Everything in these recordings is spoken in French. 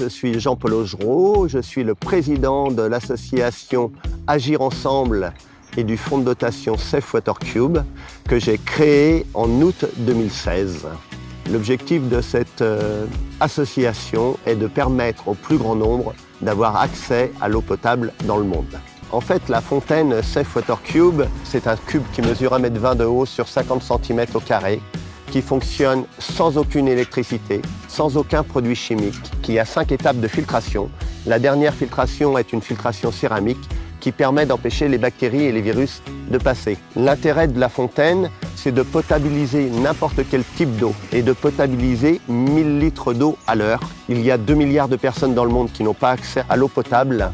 je suis Jean-Paul Augereau, je suis le président de l'association Agir Ensemble et du fonds de dotation Safe Water Cube que j'ai créé en août 2016. L'objectif de cette euh, association est de permettre au plus grand nombre d'avoir accès à l'eau potable dans le monde. En fait, la fontaine Safe Water Cube, c'est un cube qui mesure 1,20 m de haut sur 50 cm au qui fonctionne sans aucune électricité, sans aucun produit chimique, qui a cinq étapes de filtration. La dernière filtration est une filtration céramique qui permet d'empêcher les bactéries et les virus de passer. L'intérêt de la fontaine, c'est de potabiliser n'importe quel type d'eau et de potabiliser 1000 litres d'eau à l'heure. Il y a 2 milliards de personnes dans le monde qui n'ont pas accès à l'eau potable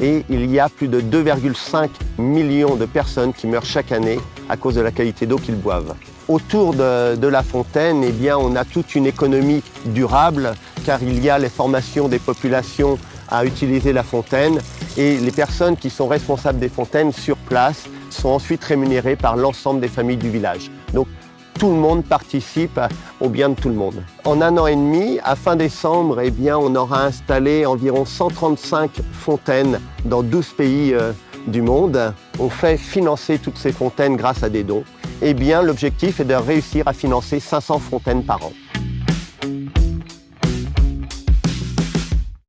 et il y a plus de 2,5 millions de personnes qui meurent chaque année à cause de la qualité d'eau qu'ils boivent. Autour de, la fontaine, eh bien, on a toute une économie durable car il y a les formations des populations à utiliser la fontaine et les personnes qui sont responsables des fontaines sur place sont ensuite rémunérées par l'ensemble des familles du village. Donc tout le monde participe au bien de tout le monde. En un an et demi, à fin décembre, eh bien, on aura installé environ 135 fontaines dans 12 pays euh, du monde. On fait financer toutes ces fontaines grâce à des dons. Eh bien, l'objectif est de réussir à financer 500 fontaines par an.